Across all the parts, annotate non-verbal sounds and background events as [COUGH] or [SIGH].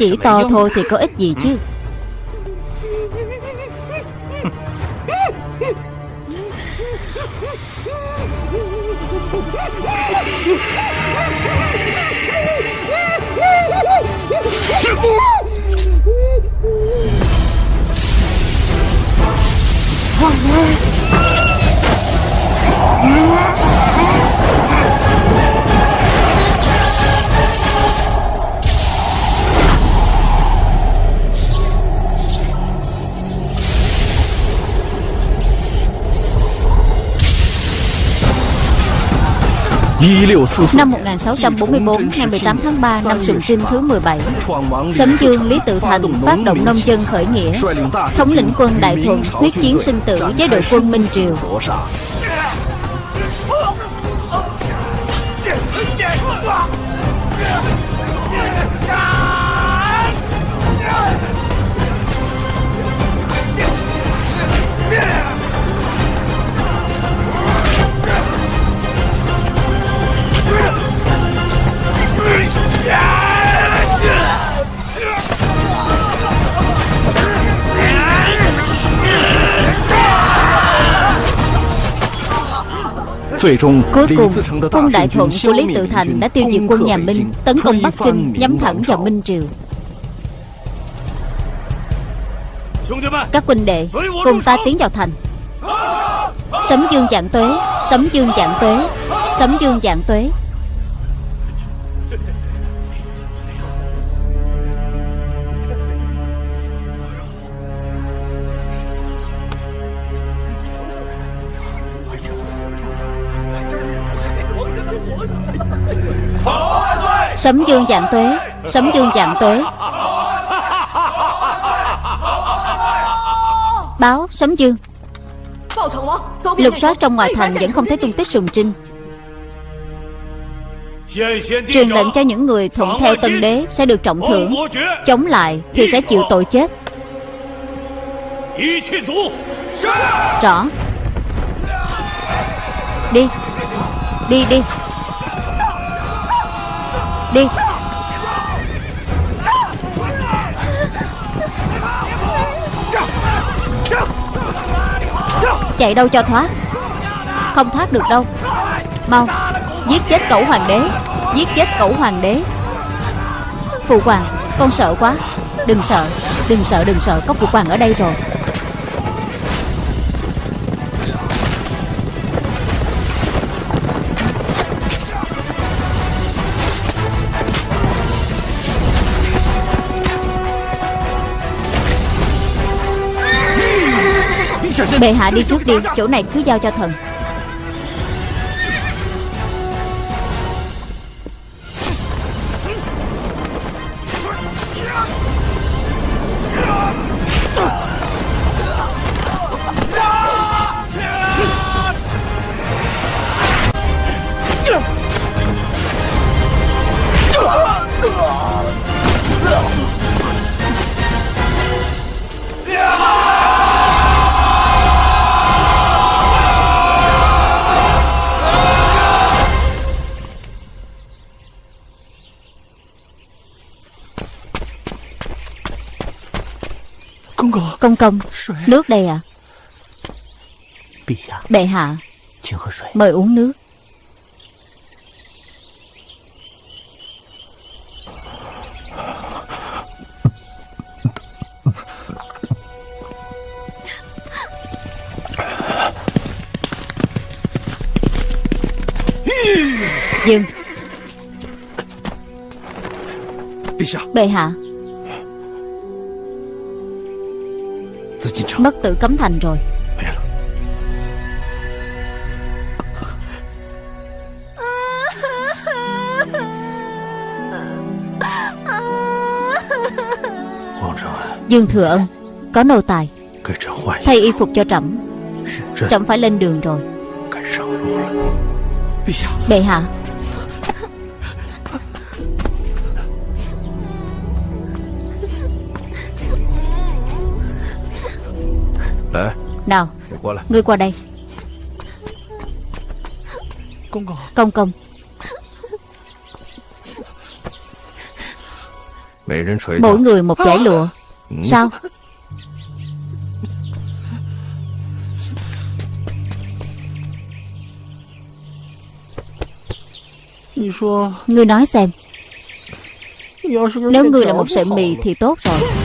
Chỉ to thôi thì có ích gì chứ Năm 1644, ngày 18 tháng 3 năm Sùng Trinh thứ 17 Sấm Dương Lý Tự Thành phát động nông dân khởi nghĩa Thống lĩnh quân Đại Thuận quyết chiến sinh tử với đội quân Minh Triều Cuối cùng, quân Đại Thuận của Lý Tự Thành đã tiêu diệt quân nhà Minh Tấn công Bắc Kinh nhắm thẳng vào Minh Triều Các huynh đệ Cùng ta tiến vào thành. Sấm dương dạng tuế Sấm dương dạng tuế Sấm dương dạng tuế Sấm dương dạng tuế, Sấm dương dạng tuế. Báo, Sấm dương. Lục soát trong ngoài thành vẫn không thấy tung tích sùng trinh. Truyền lệnh cho những người thuận theo tân đế Sẽ được trọng thưởng. Chống lại thì sẽ chịu tội chết. Rõ. Đi. Đi đi. Đi. Chạy đâu cho thoát? Không thoát được đâu. Mau, Giết chết cẩu hoàng đế. Giết chết cẩu hoàng đế. Phụ hoàng, Con sợ quá. Đừng sợ Đừng sợ đừng sợ. Có phụ hoàng ở đây rồi. Bệ hạ đi trước đi Chỗ này cứ giao cho thần. Công công. Nước đây à? Bệ hạ. Mời uống nước. Dừng. Bệ hạ Bất tử cấm thành rồi. Dương Thừa Ân Có nô tài. Thay y phục cho trẫm. Trẫm phải lên đường rồi. Bệ hạ Nào Ngươi qua đây Công công Mỗi người một giải lụa Sao Ngươi nói xem Nếu ngươi là một sợi mì thì tốt rồi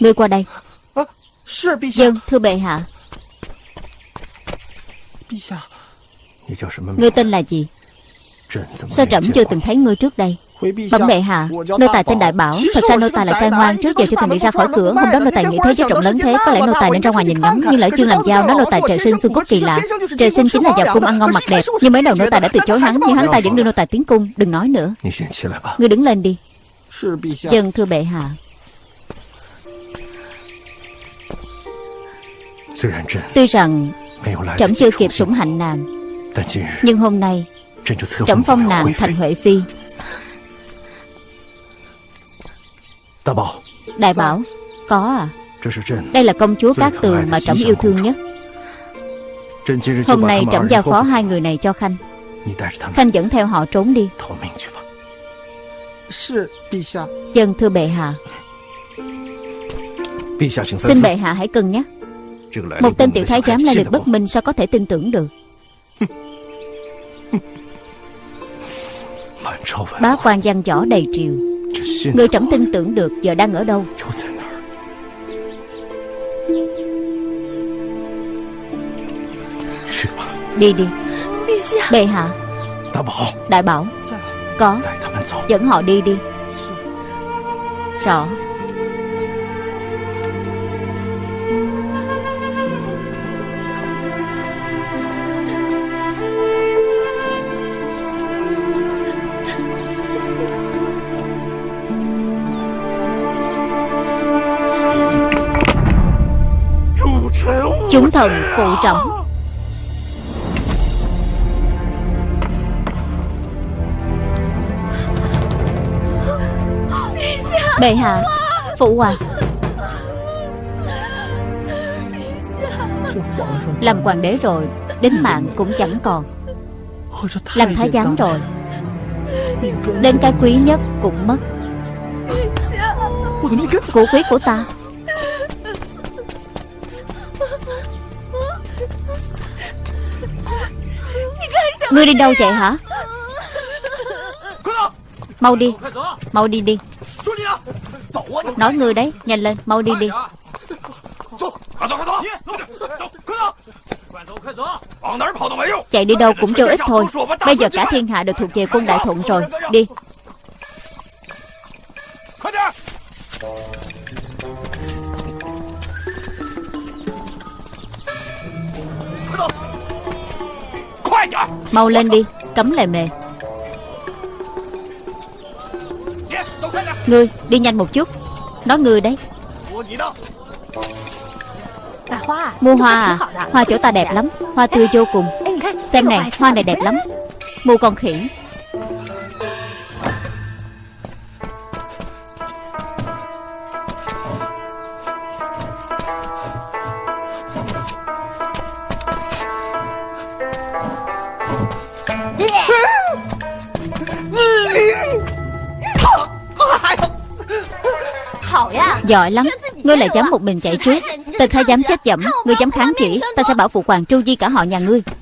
Ngươi qua đây Dân thưa bệ hạ Ngươi tên là gì Sao trẫm chưa từng thấy ngươi trước đây Bẩm bệ hạ Nô tài tên Đại Bảo Thật ra nô tài là trai ngoan Trước giờ chưa từng đi ra khỏi cửa Hôm đó nô tài nghĩ thế giới rộng lớn thế Có lẽ nô tài nên ra ngoài nhìn ngắm Nhưng lỡ chưa làm giao Nói nô tài trời sinh xương cốt kỳ lạ Trời sinh chính là vào cung ăn ngon mặc đẹp Nhưng mấy đầu nô tài đã từ chối hắn Nhưng hắn ta vẫn đưa nô tài tiến cung Đừng nói nữa Ngươi đứng lên đi Dân thưa bệ hạ Tuy rằng Trẫm chưa kịp sủng hạnh nàng Nhưng hôm nay Trẫm phong nàng thành Huệ Phi Đại Bảo Có à Đây là công chúa Cát Tường mà trẫm yêu thương nhất。Hôm nay trẫm giao phó hai người này cho Khanh Khanh dẫn theo họ trốn đi。Dân thưa bệ hạ。Xin bệ hạ hãy cân nhắc Một tên tiểu thái giám lai lịch bất minh Sao có thể tin tưởng được? [LAUGHS] Bá quan văn võ đầy triều. Người trẫm tin tưởng được giờ đang ở đâu? Đi đi. Bệ hạ. Đại bảo. Có. Dẫn họ đi đi. Rõ Chúng thần phụ trọng. Bệ hạ, Phụ hoàng. Làm hoàng đế rồi, Đến mạng cũng chẳng còn. Làm thái giám rồi, Đến cái quý nhất cũng mất. Của quý của ta. Ngươi đi đâu vậy hả? Mau đi Mau đi đi. Nói ngươi đấy Nhanh lên Mau đi đi. Chạy đi đâu cũng vô ích thôi. Bây giờ cả thiên hạ đều thuộc về quân đại thuận rồi. Đi Mau lên đi, Cấm lề mề Ngươi, đi nhanh một chút. Nói ngươi đấy. Mua hoa à? Hoa chỗ ta đẹp lắm, Hoa tươi vô cùng. Xem này, Hoa này đẹp lắm. Mua con khỉ. Giỏi lắm. Ngươi lại dám một mình chạy trước. Tần thái dám chết dẫm. Ngươi dám kháng chỉ Ta sẽ bảo phụ hoàng tru di cả họ nhà ngươi. [LAUGHS]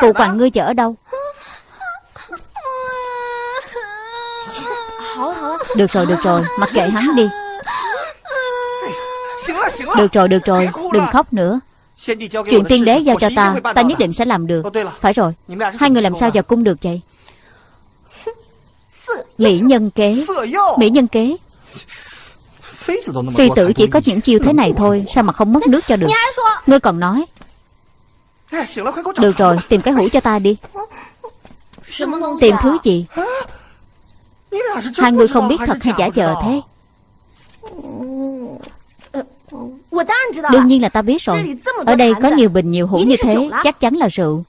Phụ hoàng ngươi chở ở đâu? Được rồi được rồi. Mặc kệ hắn đi. Được rồi được rồi. Đừng khóc nữa. Chuyện tiên đế giao cho ta Ta nhất định sẽ làm được. Phải rồi. Hai người làm sao vào cung được vậy? Mỹ nhân kế. Mỹ nhân kế Phi tử chỉ có những chiêu thế này thôi Sao mà không mất nước cho được? Ngươi còn nói. Được rồi tìm cái hũ cho ta đi. Tìm thứ gì? Hai người không biết thật hay giả vờ thế. Đương nhiên là ta biết rồi. Ở đây có nhiều bình nhiều hũ như thế Chắc chắn là rượu.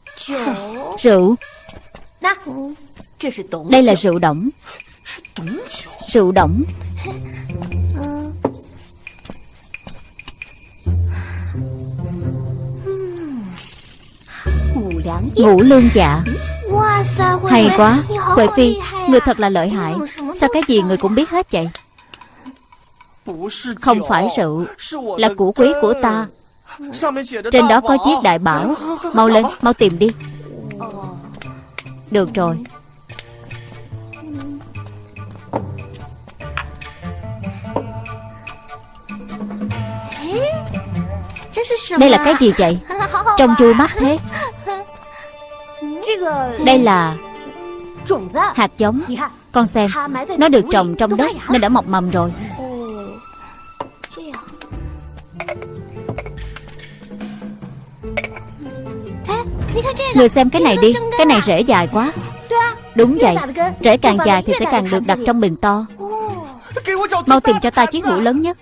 Rượu? Đây là rượu. đỏng. Rượu. Đỏng Ngũ lương dạ. Hay quá. Huệ Phi Người thật là lợi hại. Sao cái gì người cũng biết hết vậy? Không phải rượu Là củ quý của ta. Trên đó có chiếc đại bảo. [LAUGHS] Mau lên Mau tìm đi. [LAUGHS] Được rồi. Đây là cái gì vậy? [LAUGHS] Trông chui mắt thế Đây là Hạt giống. Con xem Nó được trồng trong đất Nên đã mọc mầm rồi. Người xem cái này đi Cái này rễ dài quá. Đúng vậy Rễ càng dài thì sẽ càng được đặt trong bình to. Mau tìm cho ta chiếc hũ lớn nhất.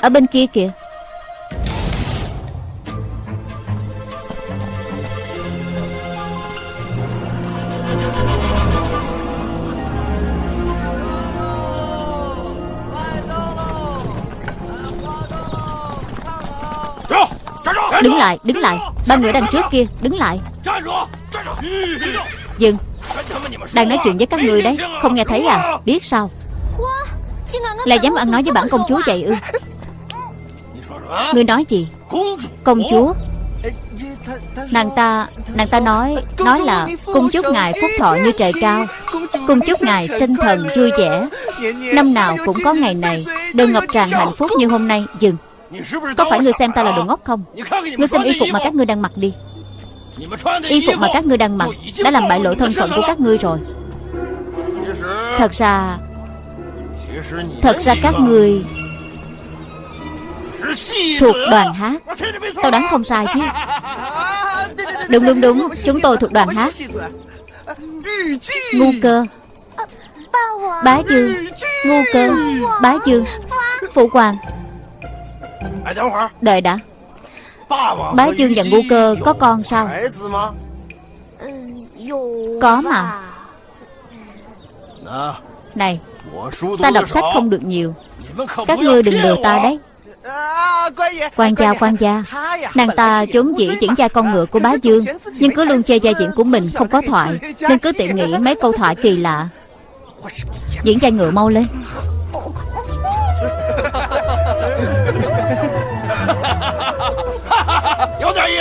Ở bên kia kìa Đứng lại, đứng lại. Ba người đang trước kia, đứng lại. Dừng. Đang nói chuyện với các người đấy Không nghe thấy à, biết sao? Là dám ăn nói với bản công chúa vậy ư? Người nói gì? Công chúa. Nàng ta Nàng ta nói Nói là Cung chúc ngài phúc thọ như trời cao. Cung chúc ngài sinh thần vui vẻ. Năm nào cũng có ngày này. Đều ngập tràn hạnh phúc như hôm nay. Dừng. Có phải ngươi xem ta là đồ ngốc không? Ngươi xem y phục mà các ngươi đang mặc đi. Y phục mà các ngươi đang mặc Đã làm bại lộ thân phận của các ngươi rồi. Thật ra Thật ra các ngươi Thuộc đoàn hát. Tao đoán không sai chứ. [LAUGHS] Đúng đúng đúng Chúng tôi thuộc đoàn hát. Ngu cơ. Bá dương Ngu cơ. Bá dương Phụ hoàng Đợi đã. Bá dương và ngu cơ có con sao? Có mà. Này, Ta đọc sách không được nhiều. Các ngươi đừng lừa ta đấy. Quan gia quan gia. Nàng ta trốn dĩ diễn gia con ngựa của bá dương, Nhưng cứ luôn chê gia diễn của mình không có thoại, Nên cứ tiện nghĩ mấy câu thoại kỳ lạ. Diễn gia ngựa mau lên.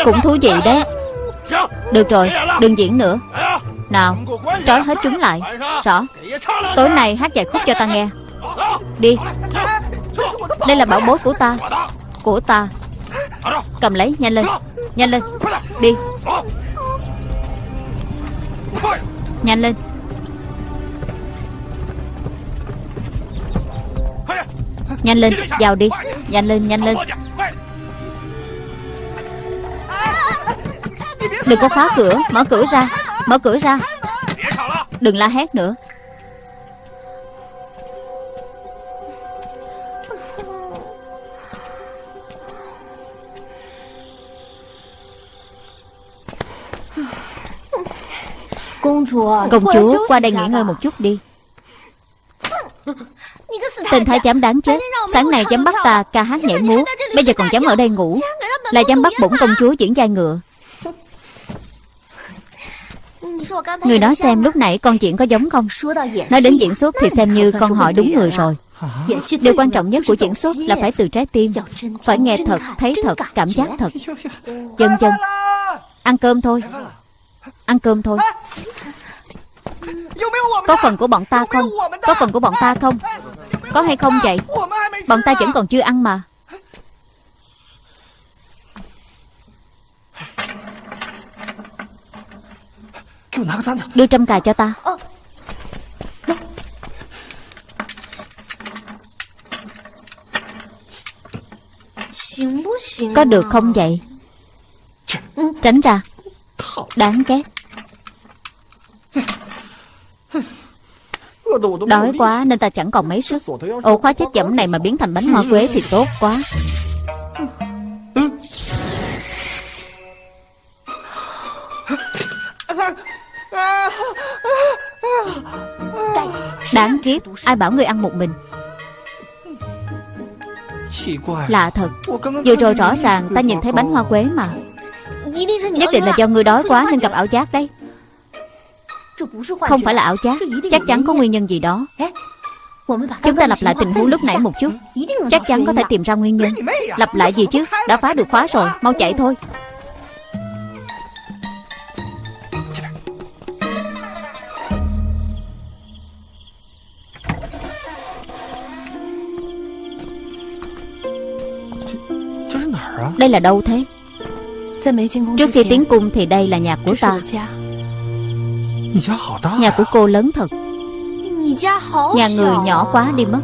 Cũng thú vị đấy. Được rồi, đừng diễn nữa. Nào, trói hết chúng lại. Rõ. Tối nay hát vài khúc cho ta nghe. Đi. Đây là bảo bối của ta. Của ta. Cầm lấy, nhanh lên. Nhanh lên, đi. Nhanh lên. Nhanh lên, vào đi. Nhanh lên, nhanh lên. Đừng có khóa cửa, mở cửa ra. Mở cửa ra. Đừng la hét nữa. Công chúa qua đây nghỉ ngơi một chút đi. Tên thái giám đáng chết. Sáng nay dám bắt ta ca hát nhảy múa. Bây giờ còn dám ở đây ngủ. Là dám bắt bổn công chúa diễn vai ngựa Người nói xem lúc nãy con chuyện có giống không? Nói đến diễn xuất thì xem như con hỏi đúng người rồi. Điều quan trọng nhất của diễn xuất là phải từ trái tim. Phải nghe thật, thấy thật, cảm giác thật. Dân dân Ăn cơm thôi. Ăn cơm thôi. Có phần của bọn ta không? Có phần của bọn ta không? Có hay không vậy? Bọn ta vẫn còn chưa ăn mà Đưa trăm cà cho ta. Có được không vậy? Tránh ra. Đáng ghét. Đói quá nên ta chẳng còn mấy sức. Ổ khóa chết chẩm này mà biến thành bánh hoa quế thì tốt quá Đáng kiếp Ai bảo ngươi ăn một mình. Lạ thật. Vừa rồi rõ ràng ta nhìn thấy bánh hoa quế mà. Nhất định là do ngươi đói quá nên gặp ảo giác đấy. Không phải là ảo giác Chắc chắn có nguyên nhân gì đó. Chúng ta lặp lại tình huống lúc nãy một chút. Chắc chắn có thể tìm ra nguyên nhân. Lặp lại gì chứ Đã phá được khóa rồi Mau chạy thôi Đây là đâu thế? Trước khi tiến cung thì đây là nhà của ta. Nhà của cô lớn thật. Nhà người nhỏ quá đi mất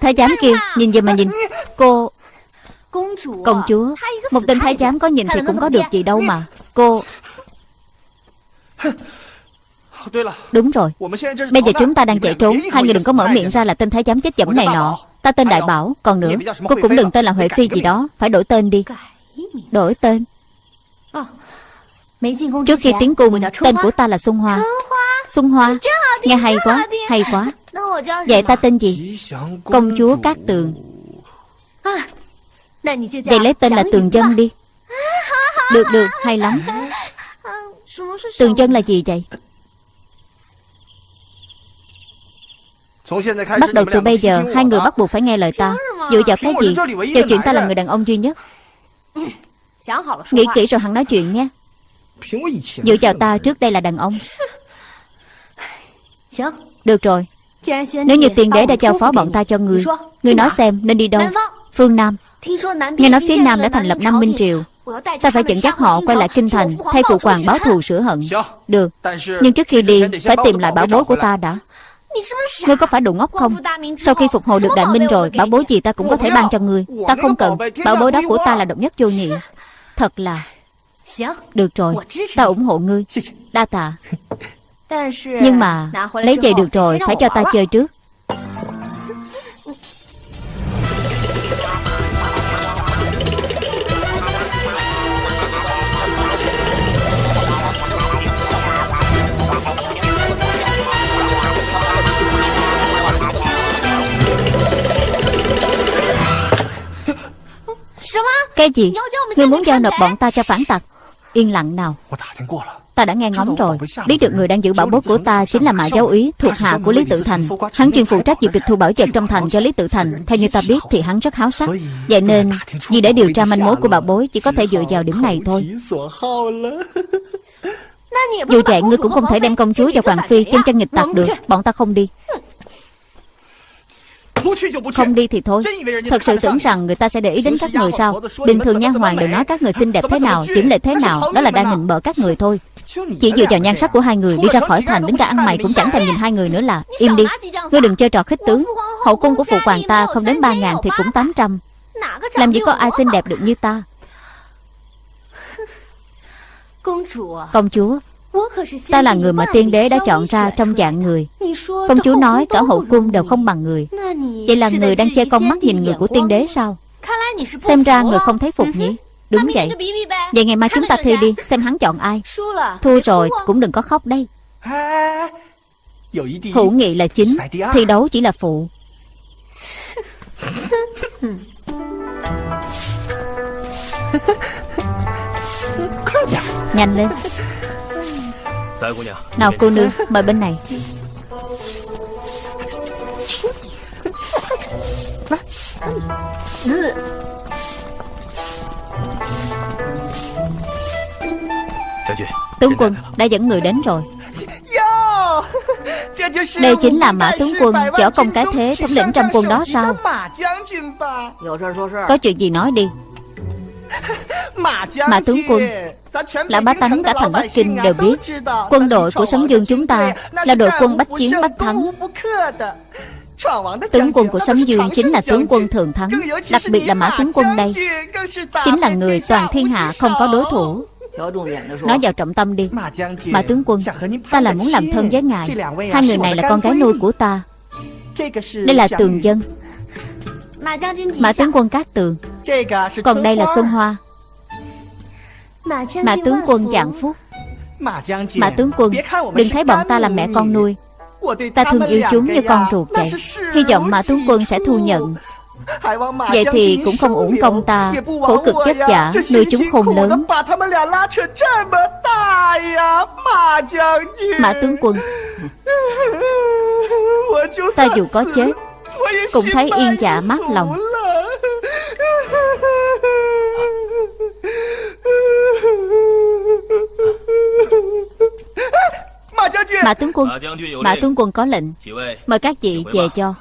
Tên thái giám kia, Nhìn gì mà nhìn. Cô, Công chúa, Một tên thái giám có nhìn thì cũng có được gì đâu mà. Cô. Đúng rồi. Bây giờ chúng ta đang chạy trốn. Hai người đừng có mở miệng ra là tên thái giám chết dẫm này nọ. Ta tên Đại Bảo, Còn nữa, Cô cũng đừng tên là Huệ Phi gì đó. Phải đổi tên đi. Đổi tên. Trước khi tiến cung, Tên của ta là Xuân Hoa. Xuân Hoa, Nghe hay quá Hay quá. Vậy ta tên gì? Công chúa Cát Tường. Vậy lấy tên là Tường Dân đi. Được được hay lắm. [LAUGHS] Tường Dân là gì vậy? Bắt đầu từ bây giờ Hai người bắt buộc phải nghe lời ta. Dựa vào cái gì? Vào chuyện ta là người đàn ông duy nhất. Nghĩ kỹ rồi hẳn nói chuyện nhé. Dựa vào ta trước đây là đàn ông. Được rồi Nếu như tiền đế đã giao phó bọn ta cho người Người nói xem nên đi đâu? Phương Nam. Nghe nói phía Nam đã thành lập năm Minh Triều. Ta phải dẫn dắt họ quay lại Kinh Thành Thay phụ hoàng báo thù sửa hận. Được. Nhưng trước khi đi Phải tìm lại bảo bối của ta đã. Ngươi có phải đồ ngốc không? Sau khi phục hồi được đại minh rồi Bảo bối gì ta cũng có thể ban cho ngươi. Ta không cần. Bảo bối đó của ta là độc nhất vô nhị. Thật là Được rồi. Ta ủng hộ ngươi. Đa tạ [LAUGHS] Nhưng mà Lấy về được rồi Phải cho ta chơi trước. Cái gì? Ngươi muốn giao nộp bọn ta cho phản tặc. Yên lặng nào Ta đã nghe ngóng rồi. Biết được người đang giữ bảo bối của ta Chính là Mã Giáo Úy Thuộc hạ của Lý Tự Thành. Hắn chuyên phụ trách việc tịch thu bảo vật trong thành cho Lý Tự Thành. Theo như ta biết thì hắn rất háo sắc. Vậy nên Vì để điều tra manh mối của bảo bối Chỉ có thể dựa vào điểm này thôi. Dù vậy ngươi cũng không thể đem công chúa và Hoàng Phi Chân chân nghịch tặc được Bọn ta không đi. Không đi thì thôi. Thật sự tưởng rằng người ta sẽ để ý đến các người sao? Bình thường nha hoàng đều nói các người xinh đẹp thế nào Chỉnh lệ thế nào Đó là đang nịnh bợ các người thôi Chỉ dựa vào nhan sắc của hai người Đi ra khỏi thành đến cả ăn mày cũng chẳng thèm nhìn hai người nữa là Im đi Ngươi đừng chơi trò khích tướng Hậu cung của phụ hoàng ta không đến ba ngàn thì cũng tám trăm Làm gì có ai xinh đẹp được như ta Công chúa Ta là người mà tiên đế đã chọn ra trong dạng người Công chúa nói cả hậu cung đều không bằng người Vậy là người đang che con mắt nhìn người của tiên đế sao Xem ra người không thấy phục nhỉ Đúng vậy. Vậy ngày mai chúng ta thi đi Xem hắn chọn ai. Thua rồi cũng đừng có khóc đây. Hữu nghị là chính Thi đấu chỉ là phụ. Nhanh lên. Nào cô nương Mời bên này Tướng quân đã dẫn người đến rồi. Đây chính là Mã tướng quân Võ công cái thế thống lĩnh trong quân đó sao? Có chuyện gì nói đi. Mã tướng quân Lão bá tánh cả thành Bắc Kinh đều biết. Quân đội của Sấm Dương chúng ta Là đội quân bách chiến bách thắng. Tướng quân của Sấm Dương chính là tướng quân thường thắng Đặc biệt là Mã tướng quân đây. Chính là người toàn thiên hạ không có đối thủ Nói vào trọng tâm đi. Mã tướng quân Ta là muốn làm thân với ngài. Hai người này là con gái nuôi của ta. Đây là tường dân. Mã tướng quân Cát Tường. Còn đây là Xuân Hoa. Mã tướng quân Dạng Phúc. Mã tướng quân Đừng thấy bọn ta là mẹ con nuôi. Ta thương yêu chúng như con ruột vậy. Hy vọng Mã tướng quân sẽ thu nhận Vậy thì cũng không uổng công ta. Khổ cực vất vả Nuôi chúng khôn lớn. Mã tướng quân. Ta dù có chết Cũng thấy yên dạ mát lòng. Mã tướng quân Mã tướng quân có lệnh. Mời các vị về cho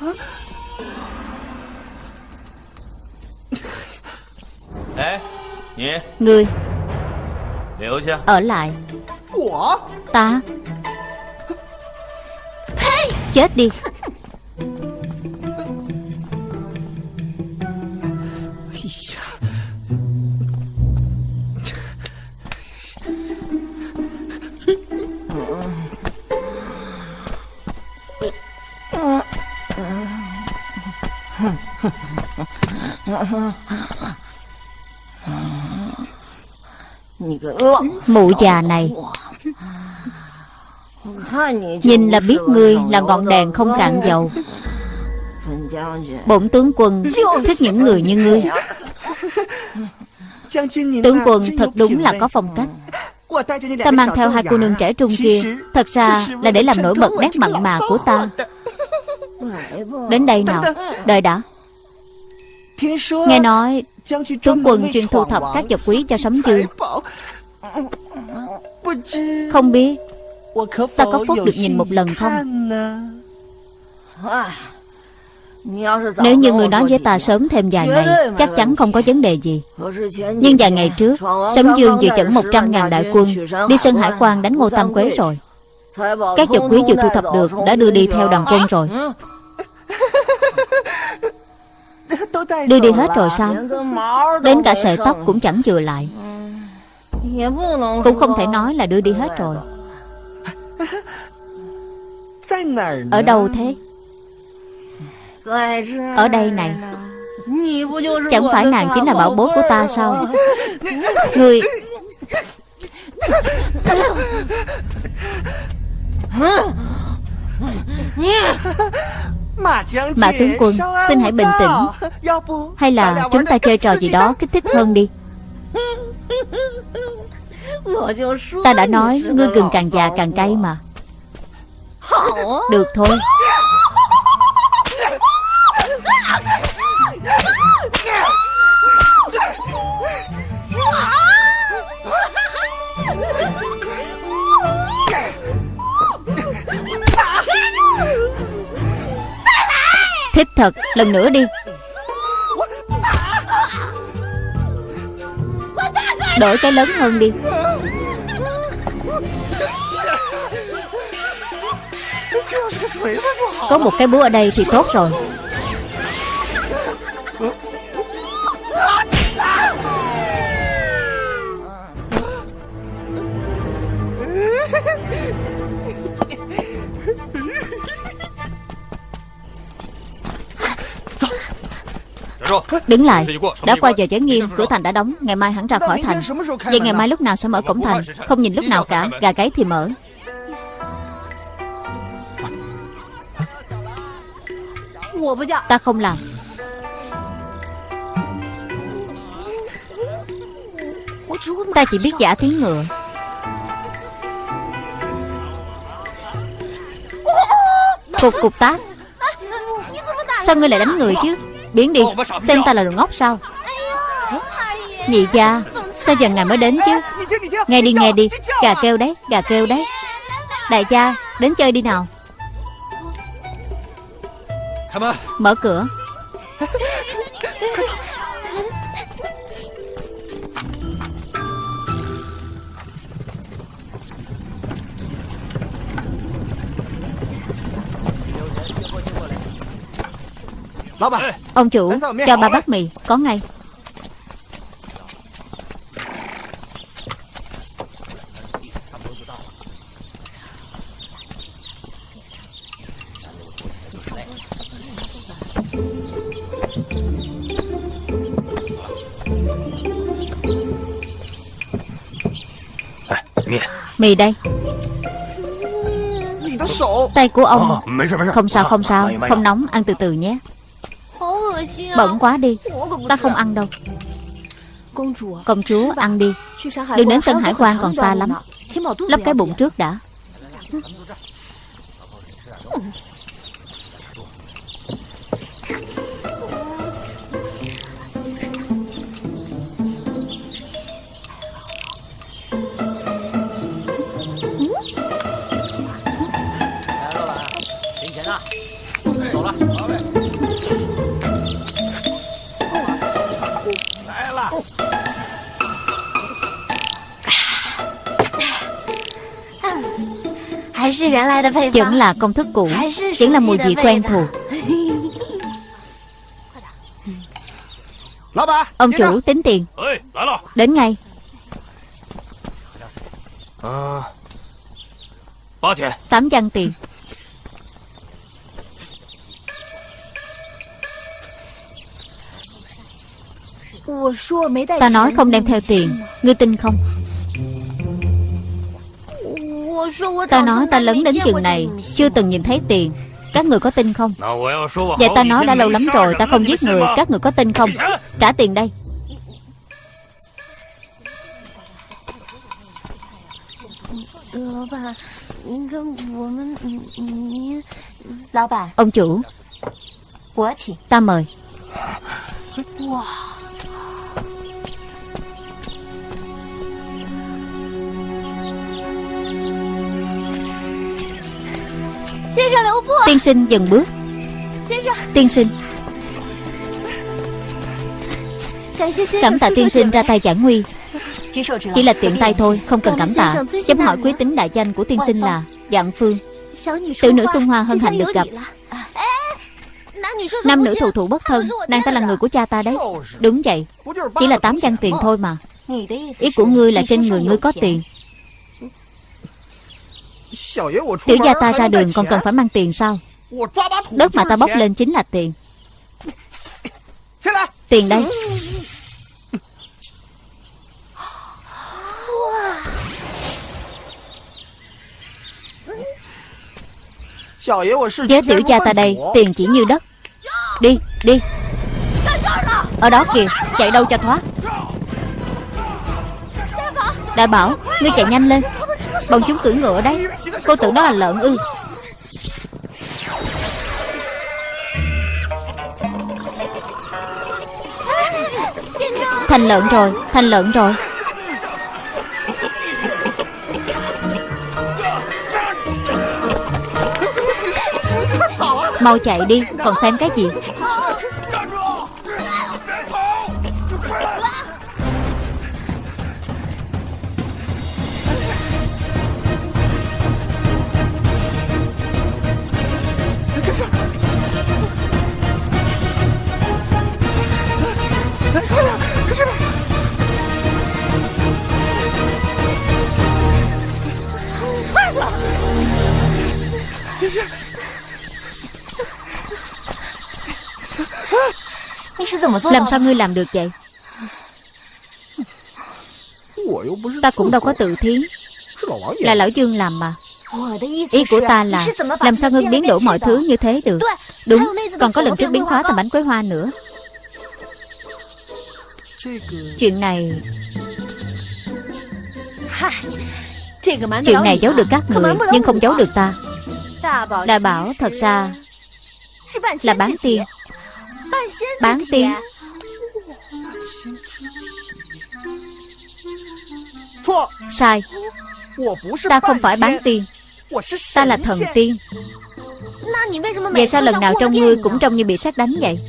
Ngươi Ở lại. Ta. Chết đi [LAUGHS] Mụ già này. Nhìn là biết ngươi là ngọn đèn không cạn dầu. Bổn tướng quân thích những người như ngươi. Tướng quân thật đúng là có phong cách. Ta mang theo hai cô nương trẻ trung kia. Thật ra là để làm nổi bật nét mặn mà của ta. Đến đây nào Đợi đã. Nghe nói Tướng quân chuyên thu thập các vật quý cho sấm dương. Không biết. Ta có phúc được nhìn một lần không? Nếu như người nói với ta sớm thêm vài ngày Chắc chắn không có vấn đề gì. Nhưng vài ngày trước Sấm Dương vừa dẫn 100.000 đại quân Đi Sơn Hải quan đánh Ngô Tam Quế rồi. Các vật quý vừa thu thập được Đã đưa đi theo đoàn quân rồi Đưa đi hết rồi sao? Đến cả sợi tóc cũng chẳng chừa lại. Cũng không thể nói là đưa đi hết rồi. Ở đâu thế? Ở đây này. Chẳng phải nàng chính là bảo bối của ta sao? [LAUGHS] Người Mã tướng quân Xin hãy bình tĩnh. Hay là chúng ta chơi trò gì đó kích thích hơn đi. [LAUGHS] Ta đã nói Ngươi gừng càng già càng cay mà. Được thôi Thích thật Lần nữa đi. Đổi cái lớn hơn đi. Có một cái búa ở đây thì tốt rồi Đứng lại. Đã qua giờ giới nghiêm Cửa thành đã đóng Ngày mai hắn ra khỏi thành. Vậy ngày mai lúc nào sẽ mở cổng thành Không nhìn lúc nào cả. Gà gáy thì mở. Ta không làm. Ta chỉ biết giả tiếng ngựa. Cục cục tác. Sao ngươi lại đánh người chứ Biến đi. Xem ta là đồ ngốc sao? Nhị gia Sao giờ ngài mới đến chứ? Nghe đi nghe đi. Gà kêu đấy Gà kêu đấy. Đại gia Đến chơi đi nào. Mở cửa [LAUGHS] Ông chủ cho bà bát mì Có ngay. Mì đây. Tay của ông. Không sao không sao. Không nóng ăn từ từ nhé. Bẩn quá đi. Ta không ăn đâu. Công chúa ăn đi. Đừng đến sân hải quan còn xa lắm. Lấp cái bụng trước đã Vẫn là công thức cũ, Vẫn là mùi vị quen thuộc. Ông chủ tính tiền. Đến ngay. Tám văn tiền. Ta nói không đem theo tiền, Ngươi tin không? Ta nói ta lớn đến chừng này Chưa từng nhìn thấy tiền. Các người có tin không? Vậy ta nói đã lâu lắm rồi Ta không giết người. Các người có tin không? Trả tiền đây. Ông chủ Ta mời Tiên sinh dừng bước。Tiên sinh Cảm tạ tiên sinh ra tay giải nguy Chỉ là tiện tay thôi Không cần cảm tạ。Chấm hỏi quý tính đại danh của tiên sinh là Dạng Phương。Tiểu nữ Xuân Hoa hân hạnh được gặp。Nam nữ thù thụ bất thân Nàng ta là người của cha ta đấy。Đúng vậy Chỉ là tám văn tiền thôi mà。Ý của ngươi là trên người ngươi có tiền Tiểu gia ta ra đường còn cần phải mang tiền sao? Đất mà ta bóc lên chính là tiền. Tiền đây. Với tiểu gia ta đây Tiền chỉ như đất. Đi đi. Ở đó kìa Chạy đâu cho thoát? Đại bảo Ngươi chạy nhanh lên. Bọn chúng cưỡi ngựa đấy Cô tưởng đó là lợn ư. Thành lợn rồi, Thành lợn rồi. Mau chạy đi, Còn xem cái gì? Làm sao ngươi làm được vậy? Ta cũng đâu có tự thiến Là lão Dương làm mà. Ý của ta là Làm sao ngươi biến đổi mọi thứ như thế được? Đúng Còn có lần trước biến hóa thành bánh quế hoa nữa. Chuyện này Chuyện này giấu được các người Nhưng không giấu được ta. Đại bảo thật ra Là bán tiên Bán tiên Sai. Ta không phải bán tiên Ta là thần tiên. Vậy sao lần nào trong ngươi cũng trông như bị sát đánh vậy?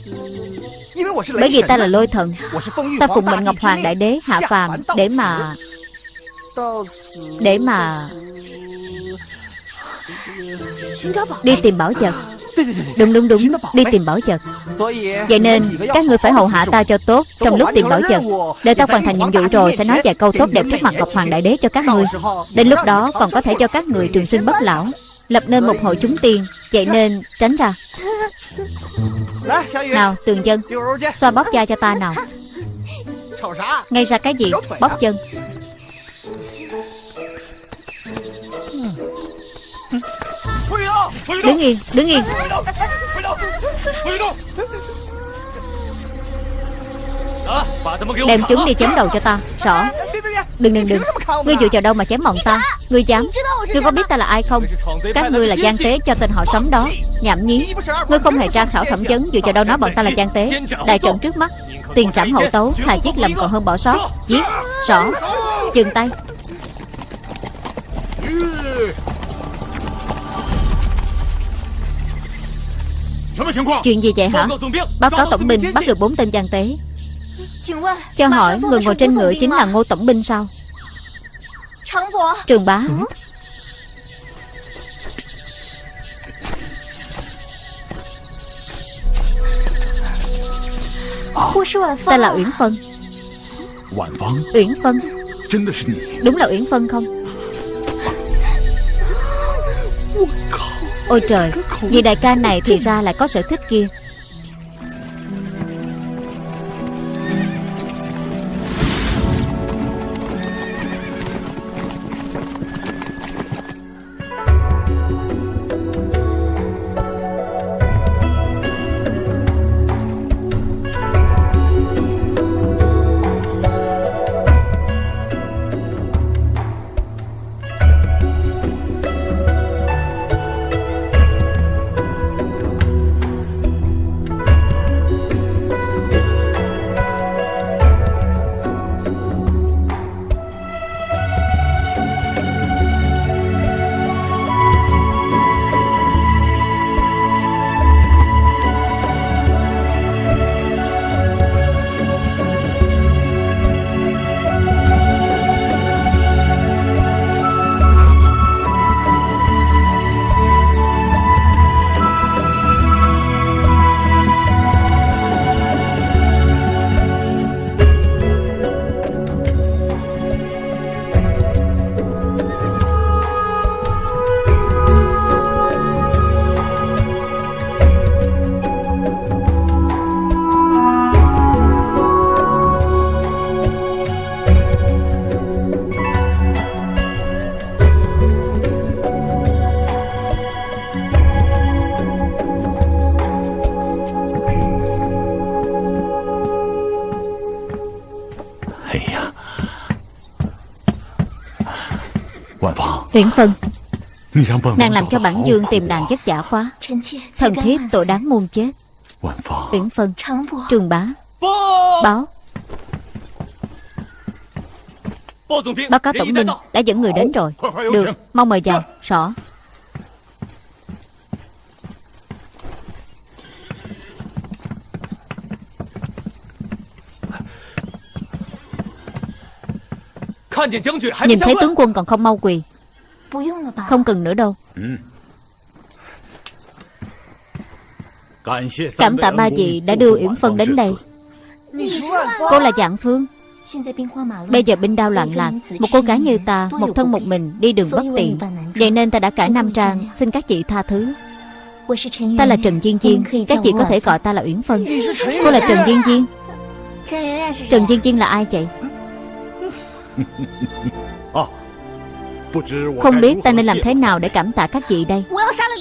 Bởi vì ta là lôi thần. Ta phụng mệnh Ngọc Hoàng Đại Đế hạ phàm Để mà Để mà Đi tìm bảo vật. Đúng đúng đúng. Đi tìm bảo vật. Vậy nên các người phải hầu hạ ta cho tốt Trong lúc tìm bảo vật. Để ta hoàn thành nhiệm vụ rồi Sẽ nói vài câu tốt đẹp trước mặt Ngọc Hoàng Đại Đế cho các người. Đến lúc đó còn có thể cho các người trường sinh bất lão. Lập nên một hội chúng tiên Vậy nên tránh ra. Nào tường dân. Xoa bóp da cho ta nào. Ngay ra cái gì? Bóp chân Đứng yên Đứng yên. Đem chúng đi chém đầu cho ta, Rõ. Đừng đừng đừng. Ngươi dựa vào đâu mà chém mọn ta? Ngươi dám. Ngươi có biết ta là ai không? Các ngươi là gian tế cho tên họ sống đó. Nhảm nhí. Ngươi không hề tra khảo thẩm vấn, Dựa vào đâu nói bọn ta là gian tế. Đại trận trước mắt. Tiền trảm hậu tấu, Thà giết lầm còn hơn bỏ sót. Giết. Rõ. Dừng tay. Chuyện gì vậy hả? Báo cáo tổng binh. bắt được bốn tên gian tế. Cho hỏi người ngồi trên ngựa chính là ngô tổng binh sao? Trường bá Ta là Uyển Phân. Uyển Phân? Đúng là Uyển Phân không Ôi trời Vì đại ca này thì ra lại có sở thích kia. Uyển Phân Nàng làm cho bản dương tìm nàng vất vả quá. Thần thiếp tội đáng muôn chết. Uyển Phân Trường bá. Báo. Báo cáo tổng binh Đã dẫn người đến rồi. Được. Mau mời vào. Rõ Nhìn thấy tướng quân còn không mau quỳ Không cần nữa đâu. Cảm tạ ba vị đã đưa Yển Phân đến đây. Cô là Dạng Phương. Bây giờ binh đao loạn lạc Một cô gái như ta Một thân một mình đi đường bất tiện. Vậy nên ta đã cải nam trang. Xin các chị tha thứ. Ta là Trần Diên Diên Các chị có thể gọi ta là Uyển Phân. Cô là Trần Diên Diên Trần Diên Diên là ai vậy [LAUGHS] Không biết ta nên làm thế nào để cảm tạ các vị đây.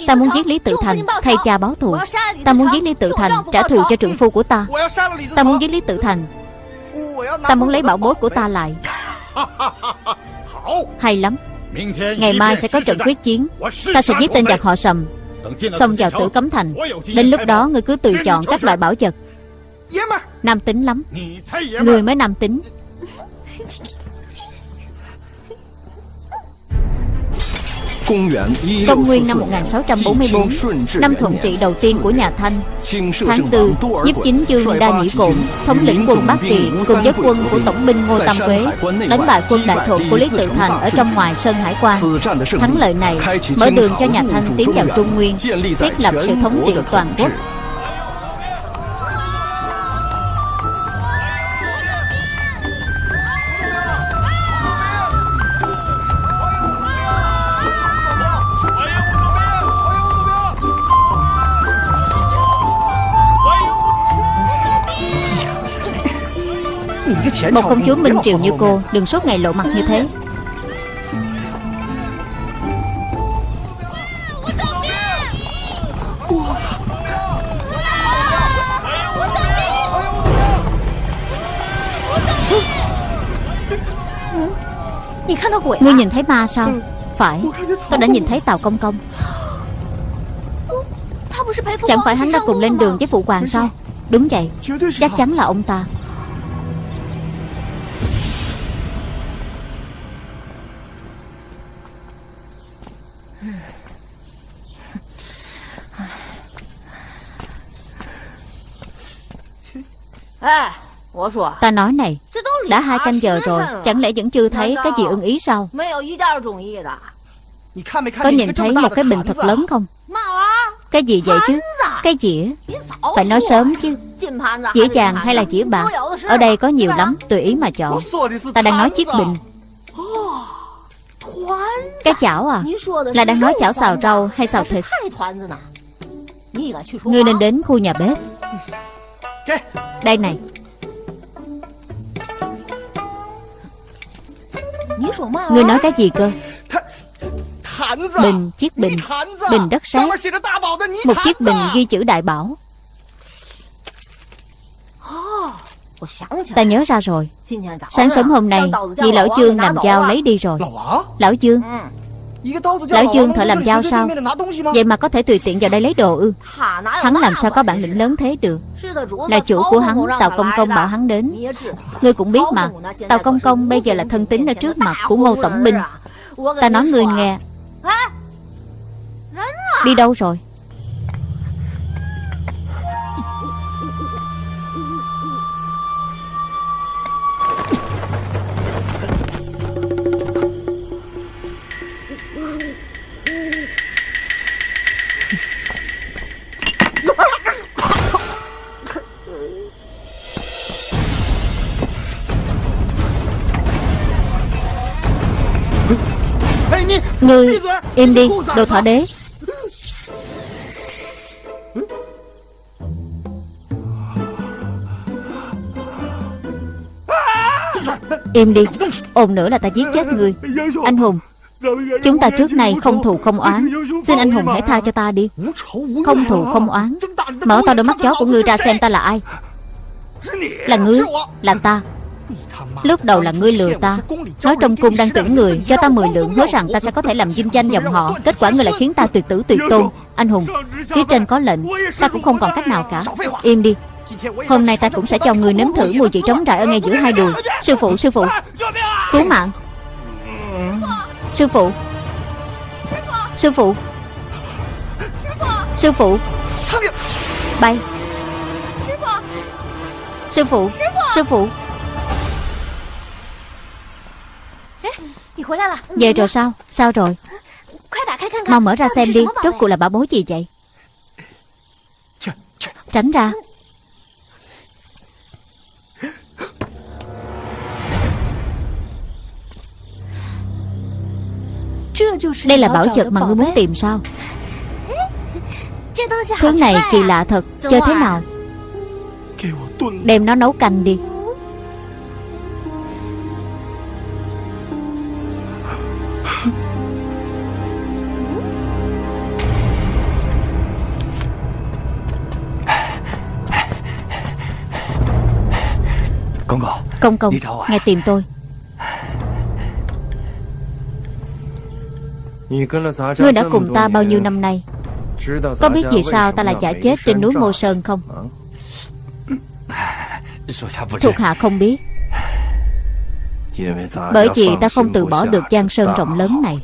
Ta muốn giết Lý Tự Thành, Thay cha báo thù. Ta muốn giết Lý Tự Thành, Trả thù cho trượng phu của ta. Ta muốn giết Lý Tự Thành. Ta muốn lấy bảo bối của ta lại. Hay lắm. Ngày mai sẽ có trận quyết chiến. Ta sẽ giết tên giặc họ sầm. Xông vào tử cấm thành. Đến lúc đó, ngươi cứ tùy chọn các loại bảo vật. Nam tính lắm. Người mới nam tính. Công nguyên năm 1644 Năm thuận trị đầu tiên của nhà Thanh. Tháng 4 Nhiếp chính dương Đa Nhĩ Cổn Thống lĩnh quân Bắc Kỳ Cùng với quân của tổng binh Ngô Tam Quế Đánh bại quân đại thuận của Lý Tự Thành Ở trong ngoài Sơn Hải quan. Thắng lợi này mở đường cho nhà Thanh tiến vào Trung Nguyên Thiết lập sự thống trị toàn quốc Một công chúa Minh Triều như cô Đừng suốt ngày lộ mặt như thế. Ngươi nhìn thấy ma sao? Phải. Tôi đã nhìn thấy tàu Công Công. Chẳng phải hắn đã cùng lên đường với Phụ Hoàng sao? Đúng vậy. Chắc chắn là ông ta. Ta nói này Đã hai canh giờ rồi Chẳng lẽ vẫn chưa thấy cái gì ưng ý sao? Có nhìn thấy một cái bình thật lớn không? Cái gì vậy chứ? Cái dĩa Phải nói sớm chứ. Dĩa vàng hay là dĩa bạc? Ở đây có nhiều lắm Tùy ý mà chọn. Ta đang nói chiếc bình. Cái chảo à? Là đang nói chảo xào rau hay xào thịt? Ngươi nên đến khu nhà bếp Đây này. Ngươi nói cái gì cơ? Bình, chiếc bình. Bình đất sét Một chiếc bình ghi chữ đại bảo. Ta nhớ ra rồi. Sáng sớm hôm nay Vì lão Dương làm dao lấy đi rồi. Lão Dương Lão Dương thợ làm dao sao? Vậy mà có thể tùy tiện vào đây lấy đồ ư? Hắn làm sao có bản lĩnh lớn thế được? Là chủ của hắn Tàu Công Công bảo hắn đến. Ngươi cũng biết mà Tàu Công Công bây giờ là thân tín ở trước mặt của Ngô Tổng Binh Ta nói ngươi nghe. Đi đâu rồi Ngươi im đi Đồ thỏ đế. Im đi Ồn nữa là ta giết chết ngươi Anh Hùng Chúng ta trước này không thù không oán. Xin anh Hùng hãy tha cho ta đi. Không thù không oán. Mở to đôi mắt chó của ngươi ra xem ta là ai. Là ngươi Là ta Lúc đầu là ngươi lừa ta. Nói trong cung đang tuyển người Cho ta 10 lượng hứa rằng ta sẽ có thể làm dinh danh dòng họ. Kết quả ngươi lại khiến ta tuyệt tử tuyệt tôn. Anh Hùng Phía trên có lệnh. Ta cũng không còn cách nào cả. Im đi. Hôm nay ta cũng sẽ cho ngươi nếm thử mùi vị trống trải ở ngay giữa hai đùi Sư phụ, sư phụ. Cứu mạng. Sư phụ. Sư phụ. Sư phụ. Bay. Sư phụ. Sư phụ. Về rồi sao? Sao rồi? Mau mở ra xem đi Rốt cuộc là bảo bối gì vậy? Tránh ra. Đây là bảo vật mà ngươi muốn tìm sao? Thứ này kỳ lạ thật. Chơi thế nào? Đem nó nấu canh đi Công công. Ngài tìm tôi. Ngươi đã cùng ta bao nhiêu năm nay? Có biết vì sao ta lại chả chết trên núi Mô Sơn không? [LAUGHS] Thuộc hạ không biết. Bởi vì ta không từ bỏ được Giang Sơn rộng lớn này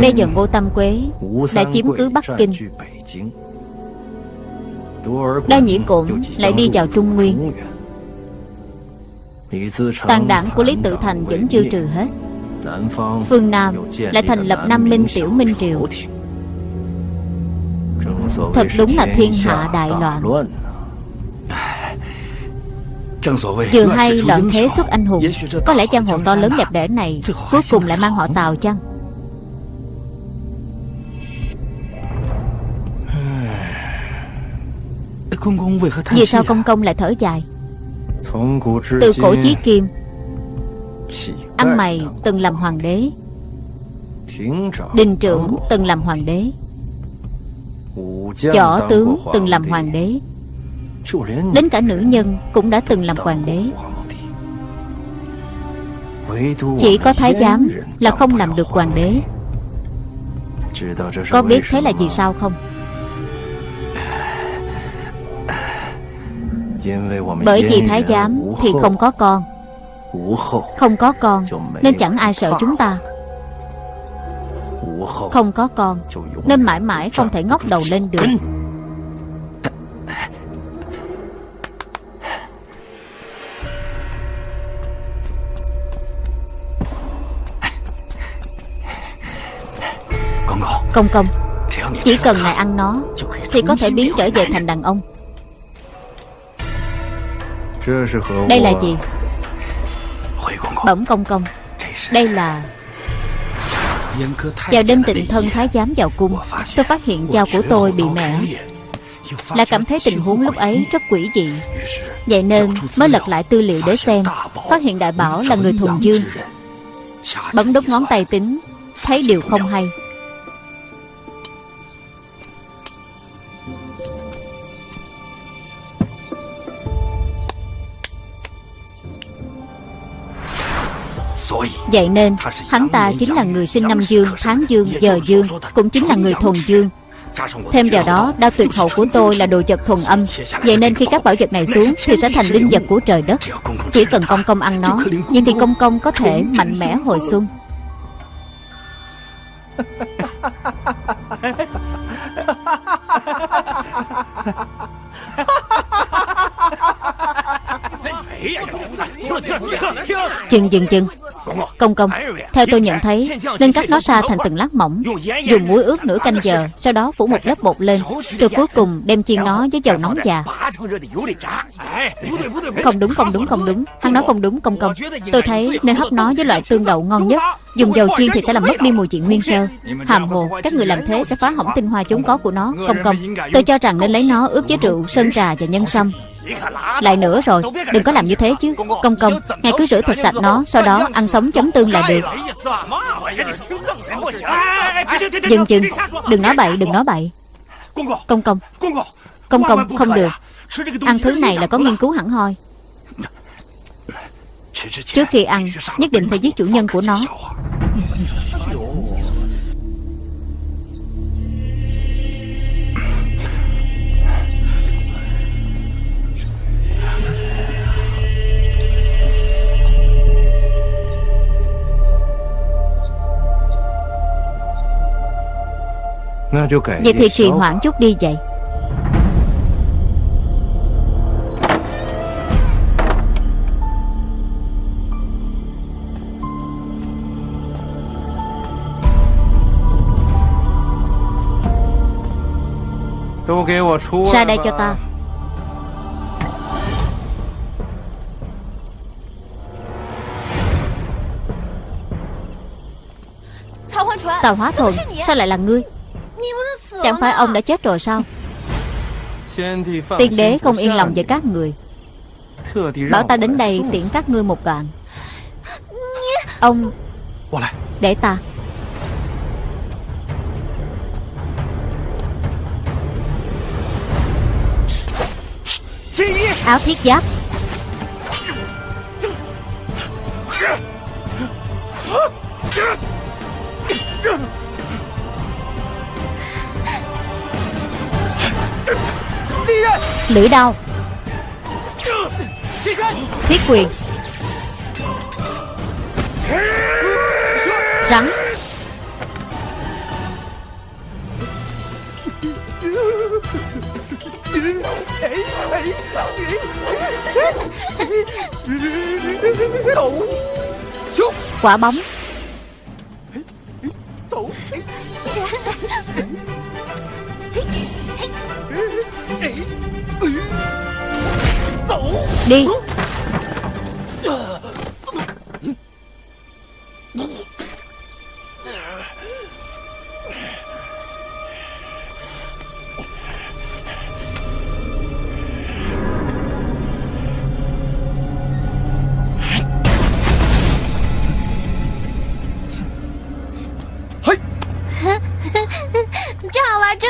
Bây giờ Ngô Tâm Quế Đã chiếm cứ Bắc Kinh. Đa Nhĩ Cổn lại đi vào Trung Nguyên. Tàn đảng của Lý Tự Thành vẫn chưa trừ hết. Phương Nam lại thành lập Nam Minh Tiểu Minh Triều. Thật đúng là thiên hạ đại loạn. Vừa hay loạn thế xuất anh hùng Có lẽ trang hộ to lớn đẹp đẽ này Cuối cùng lại mang họ Tào chăng Vì sao công công lại thở dài? Từ cổ chí kim. Ăn mày từng làm hoàng đế. Đình trưởng từng làm hoàng đế. Võ tướng từng làm hoàng đế. Đến cả nữ nhân cũng đã từng làm hoàng đế. Chỉ có thái giám là không làm được hoàng đế. Có biết thế là vì sao không Bởi vì thái giám thì không có con. Không có con Nên chẳng ai sợ chúng ta. Không có con Nên mãi mãi không thể ngóc đầu lên được. Công công Chỉ cần ngài ăn nó Thì có thể biến trở về thành đàn ông Đây là gì? Bẩm công công。Đây là Vào đêm tịnh thân thái giám vào cung Tôi phát hiện dao của tôi bị mẻ Lại cảm thấy tình huống lúc ấy rất quỷ dị. Vậy nên mới lật lại tư liệu để xem. Phát hiện đại bảo là người thuần dương. Bấm đốt ngón tay tính Thấy điều không hay Vậy nên hắn ta chính là người sinh năm dương, tháng dương, giờ dương Cũng chính là người thuần dương Thêm vào đó, đao tuyệt hậu của tôi là đồ vật thuần âm Vậy nên khi các bảo vật này xuống Thì sẽ thành linh vật của trời đất Chỉ cần công công ăn nó Nhưng thì công công có thể mạnh mẽ hồi xuân Chừng chừng chừng Công công Theo tôi nhận thấy Nên cắt nó ra thành từng lát mỏng. Dùng muối ướp nửa canh giờ Sau đó phủ một lớp bột lên Rồi cuối cùng đem chiên nó với dầu nóng già. Không đúng không đúng không đúng. Hắn nói không đúng công công. Tôi thấy nên hấp nó với loại tương đậu ngon nhất. Dùng dầu chiên thì sẽ làm mất đi mùi vị nguyên sơ. Hàm hồ Các người làm thế sẽ phá hỏng tinh hoa vốn có của nó. Công công. Tôi cho rằng nên lấy nó ướp với rượu, sơn trà và nhân sâm lại nữa rồi Đừng có làm như thế chứ. Công công Ngài cứ rửa thật sạch nó Sau đó ăn sống chấm tương là được. Dừng chừng. Đừng nói bậy Đừng nói bậy. Công công Công công không được. Ăn thứ này là có nghiên cứu hẳn hoi. Trước khi ăn Nhất định phải giết chủ nhân của nó Vậy thì trì hoãn chút đi vậy. Ra đây cho ta. Tàu hóa thuần Sao lại là ngươi Chẳng phải ông đã chết rồi sao? Tiên đế không yên lòng với các người. Bảo ta đến đây tiễn các ngươi một đoạn. Ông Để ta. Áo thiết giáp Lưỡi đao Thiết quyền. Rắn. Quả bóng. Đi.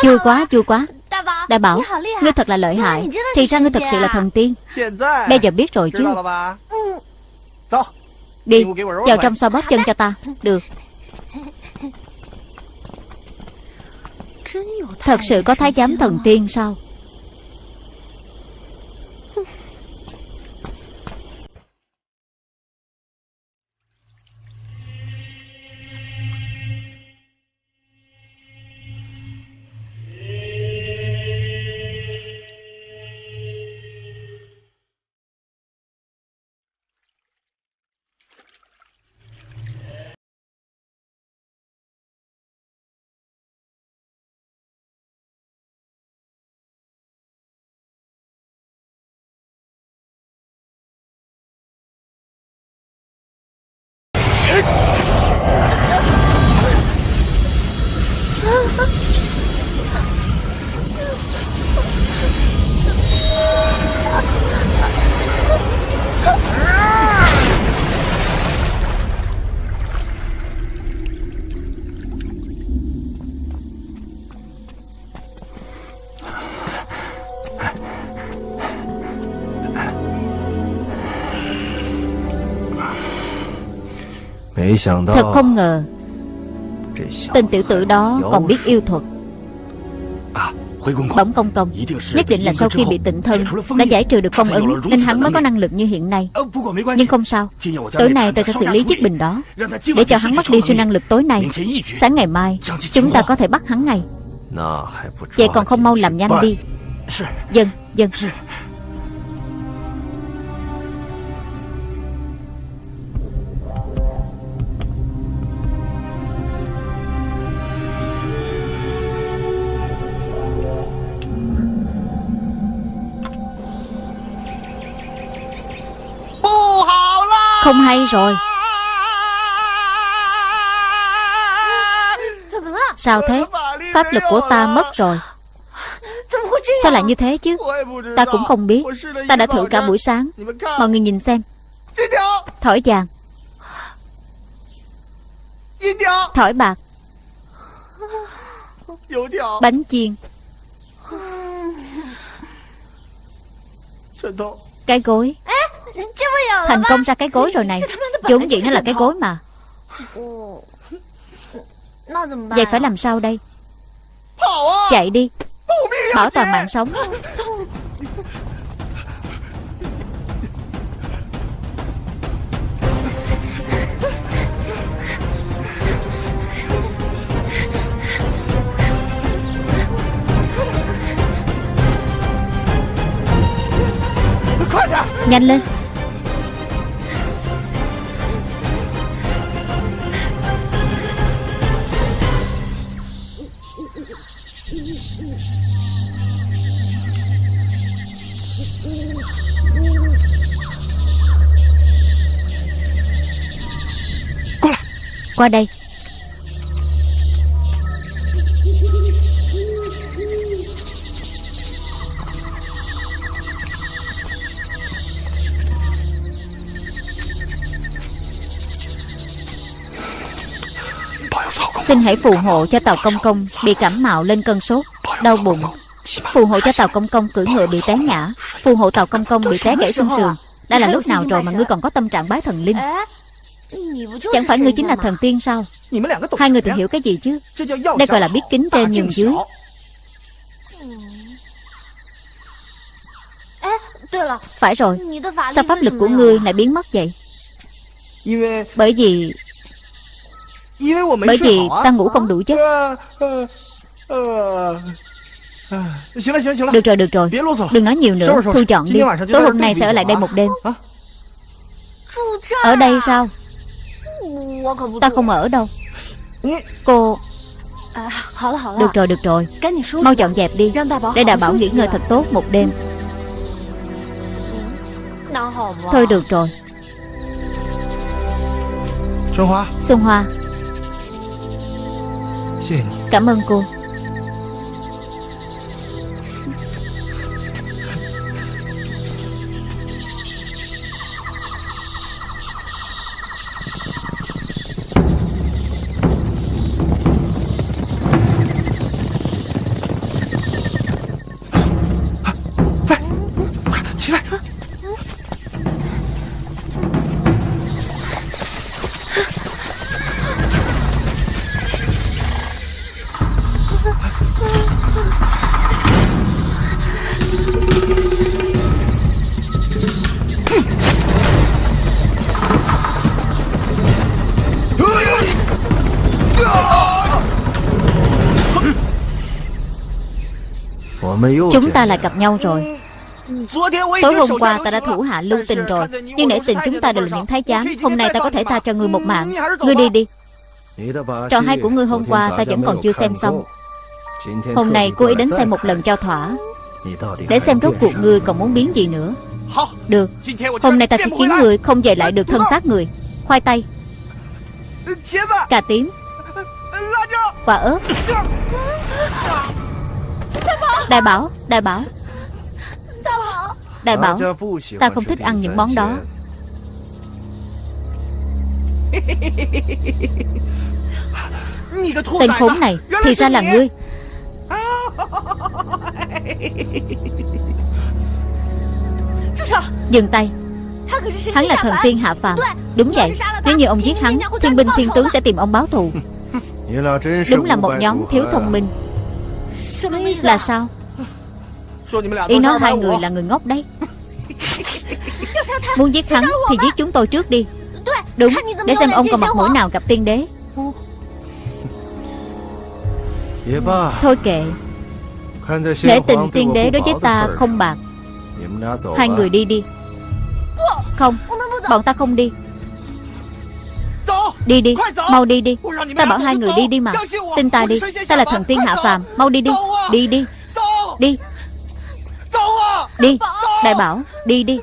Vui quá, vui quá. Đã bảo Ngươi thật là lợi hại. Thì ra ngươi thật sự là thần tiên. Bây giờ biết rồi chứ. Đi Vào trong xoa bóp chân cho ta. Được. Thật sự có thái giám thần tiên sao? Thật không ngờ Tên tiểu tử đó còn biết yêu thuật. Bỗng công công Nhất định là sau khi bị tịnh thân Đã giải trừ được phong ấn Nên hắn mới có năng lực như hiện nay. Nhưng không sao Tối nay tôi sẽ xử lý chiếc bình đó. Để cho hắn mất đi siêu năng lực tối nay Sáng ngày mai Chúng ta có thể bắt hắn ngay. Vậy còn không mau làm nhanh đi. Dân, dân. Hay rồi. Sao thế? Pháp lực của ta mất rồi. Sao lại như thế chứ? Ta cũng không biết. Ta đã thử cả buổi sáng. Mọi người nhìn xem. Thỏi vàng. Thỏi bạc. Bánh chiên. Cái gối Thành công ra cái gối rồi này. Vốn dĩ nó là cái gối mà. Vậy phải làm sao đây? Chạy đi. Bảo toàn mạng sống. Nhanh lên Qua đây. Xin hãy phù hộ cho Tàu Công Công Bị cảm mạo lên cơn sốt, Đau bụng. Phù hộ cho Tàu Công Công cưỡi ngựa bị té ngã. Phù hộ Tàu Công Công bị té gãy xương sườn. Đã là lúc nào rồi mà ngươi còn có tâm trạng bái thần linh? Chẳng phải ngươi chính là thần tiên sao Hai người tự hiểu cái gì chứ Đây gọi là biết kính trên nhường dưới Phải rồi Sao pháp lực của ngươi lại biến mất vậy Bởi vì Bởi vì ta ngủ không đủ chứ Được rồi, được rồi Đừng nói nhiều nữa Thu chọn đi Tối hôm nay sẽ ở lại đây một đêm Ở đây sao Ta không ở đâu. Cô Được rồi, được rồi. Mau dọn dẹp đi Để đảm bảo nghỉ ngơi thật tốt một đêm. Thôi được rồi. Xuân Hoa. Cảm ơn cô. Chúng ta lại gặp nhau rồi. Tối hôm qua ta đã thủ hạ lưu tình rồi, Nhưng nể tình chúng ta đều là những thái giám. Hôm nay ta có thể tha cho ngươi một mạng. Ngươi đi đi. Trò hay của ngươi hôm qua ta vẫn còn chưa xem xong. Hôm nay cô ấy đến xem một lần cho thỏa. Để xem rốt cuộc ngươi còn muốn biến gì nữa. Được. Hôm nay ta sẽ khiến ngươi không về lại được thân xác người. Khoai tây. Cà tím. Quả ớt. Đại bảo Đại bảo. Đại bảo. Ta không thích ăn những món đó. Tên khốn này Thì ra là ngươi. Dừng tay. Hắn là thần tiên hạ phàm. Đúng vậy. Nếu như ông giết hắn Thiên binh thiên tướng sẽ tìm ông báo thù. Đúng là một nhóm thiếu thông minh. Là sao Ý nói hai người là người ngốc đấy. [LAUGHS] Muốn giết hắn thì giết chúng tôi trước đi. Đúng Để xem ông còn mặt mũi nào gặp tiên đế. Thôi kệ. Để tình tiên đế đối với ta không bạc. Hai người đi đi. Không Bọn ta không đi. Đi đi Mau đi đi. Ta bảo hai người đi đi mà. Tin ta đi. Ta là thần tiên hạ phàm. Mau đi đi. Đi đi. Đi Đi đi Đại bảo Đi đi.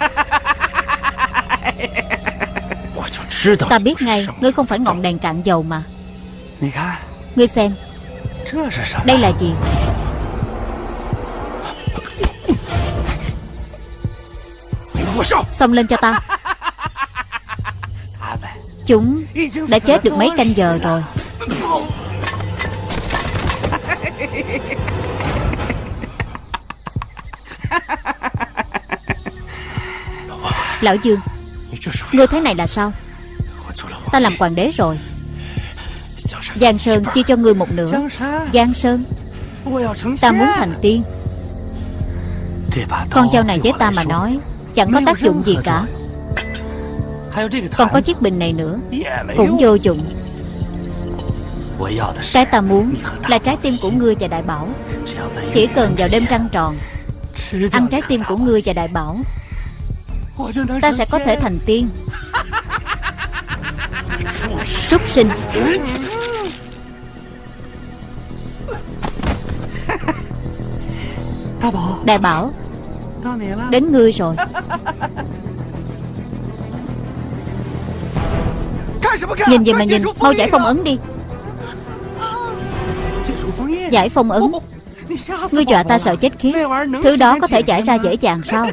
[LAUGHS] Ta biết ngay Ngươi không phải ngọn đèn cạn dầu mà. Ngươi xem Đây là gì? Xông lên cho ta. Chúng đã chết được mấy canh giờ rồi [LAUGHS] Lão Dương Ngươi thế này là sao? Ta làm hoàng đế rồi. Giang Sơn chia cho ngươi một nửa. Giang Sơn, Ta muốn thành tiên. Con dao này với ta mà nói, Chẳng có tác dụng gì cả. Còn có chiếc bình này nữa, Cũng vô dụng. Cái ta muốn Là trái tim của ngươi và đại bảo. Chỉ cần vào đêm trăng tròn, Ăn trái tim của ngươi và đại bảo Ta sẽ có thể thành tiên. Súc sinh. Đại bảo, Đến ngươi rồi. Nhìn gì mà nhìn, Mau giải phong ấn đi. Giải phong ấn. Ngươi dọa ta sợ chết khiếp. Thứ đó có thể giải ra dễ dàng sao?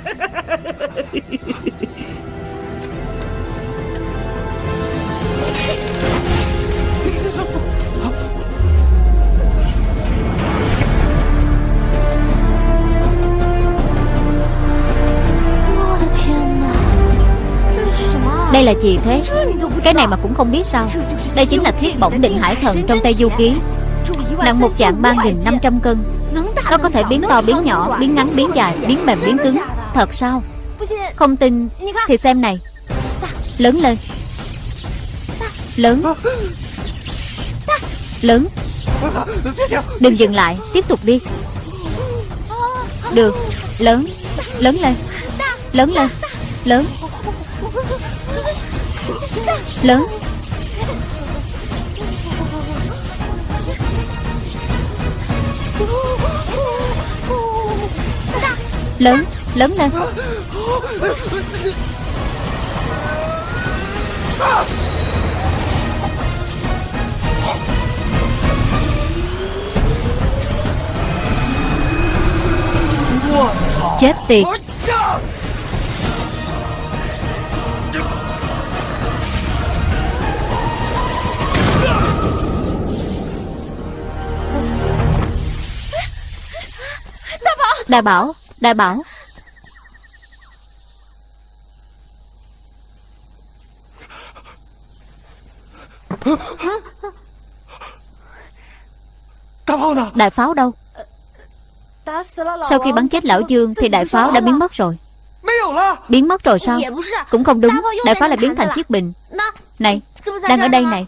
Đây là gì thế? Cái này mà cũng không biết sao. Đây chính là thiết bổng định hải thần trong tay Du Ký. Nặng một dạng 3.500 cân. Nó có thể biến to, biến nhỏ, Biến ngắn, biến dài, Biến mềm, biến cứng. Thật sao? Không tin. Thì xem này. Lớn lên. Lớn. Lớn. Đừng dừng lại. Tiếp tục đi. Được. Lớn. Lớn lên. Lớn lên. Lớn. Lớn. Lớn Lớn lên. Chết tiệt. Đại bảo. Đại bảo. Đại pháo đâu? Sau khi bắn chết lão Dương Thì đại pháo đã biến mất rồi. Biến mất rồi sao? Cũng không đúng. Đại pháo lại biến thành chiếc bình. Này Đang ở đây này.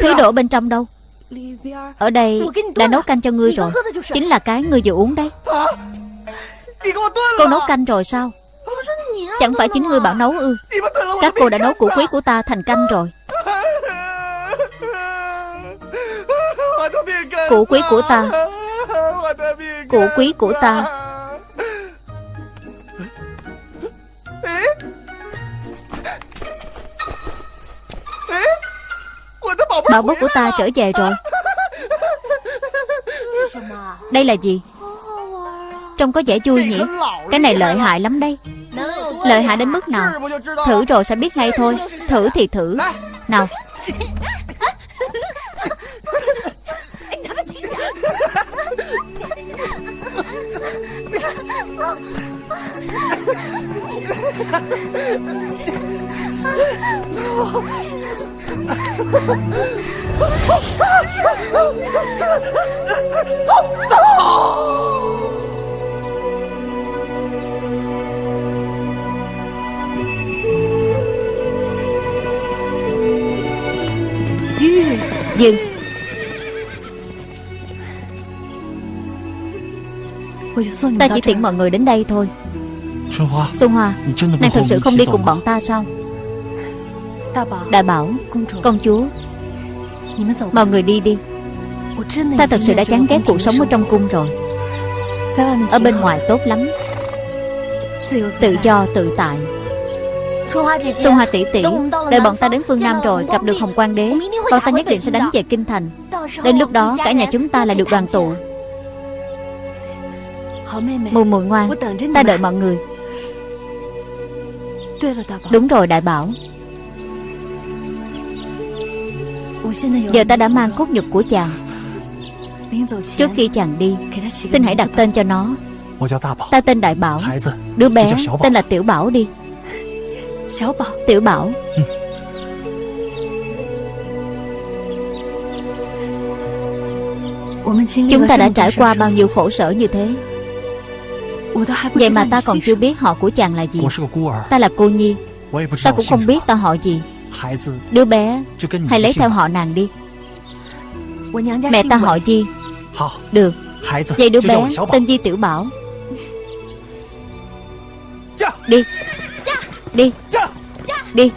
Thứ đổ bên trong đâu ở đây đã nấu canh cho ngươi rồi. Chính là cái ngươi vừa uống đấy. Cô nấu canh rồi sao? Chẳng phải chính ngươi bảo nấu ư? Các cô đã nấu củ quý của ta thành canh rồi. Củ quý của ta. Củ quý của ta. Bảo bối của ta trở về rồi. [LAUGHS] Đây là gì? Trông có vẻ vui nhỉ. Cái này lợi hại lắm đây. Lợi hại đến mức nào? Thử rồi sẽ biết ngay thôi. Thử thì thử. Nào [LAUGHS] Dừng. Ta chỉ tiện mọi người đến đây thôi. Xuân Hoa Nàng thật sự không đi cùng bọn ta sao Đại bảo Công chúa Mọi người đi đi. Ta thật sự đã chán ghét cuộc sống ở trong cung rồi. Ở bên ngoài tốt lắm. Tự do tự tại. Xuân Hoa tỷ tỷ Đợi bọn ta đến phương Nam rồi Gặp được Hồng Quang Đế Bọn ta nhất định sẽ đánh về Kinh Thành. Đến lúc đó cả nhà chúng ta lại được đoàn tụ. Mùi mùi ngoan Ta đợi mọi người. Đúng rồi đại bảo Giờ ta đã mang cốt nhục của chàng. Trước khi chàng đi, Xin hãy đặt tên cho nó. Ta tên Đại Bảo. Đứa bé tên là Tiểu Bảo đi. Tiểu Bảo. Chúng ta đã trải qua bao nhiêu khổ sở như thế? Vậy mà ta còn chưa biết họ của chàng là gì. Ta là cô Nhi. Ta cũng không biết ta họ gì. Đứa bé Hãy lấy theo họ nàng đi. Mẹ ta họ Di Được. Vậy đứa bé tên Di Tiểu Bảo. Đi. Đi. Đi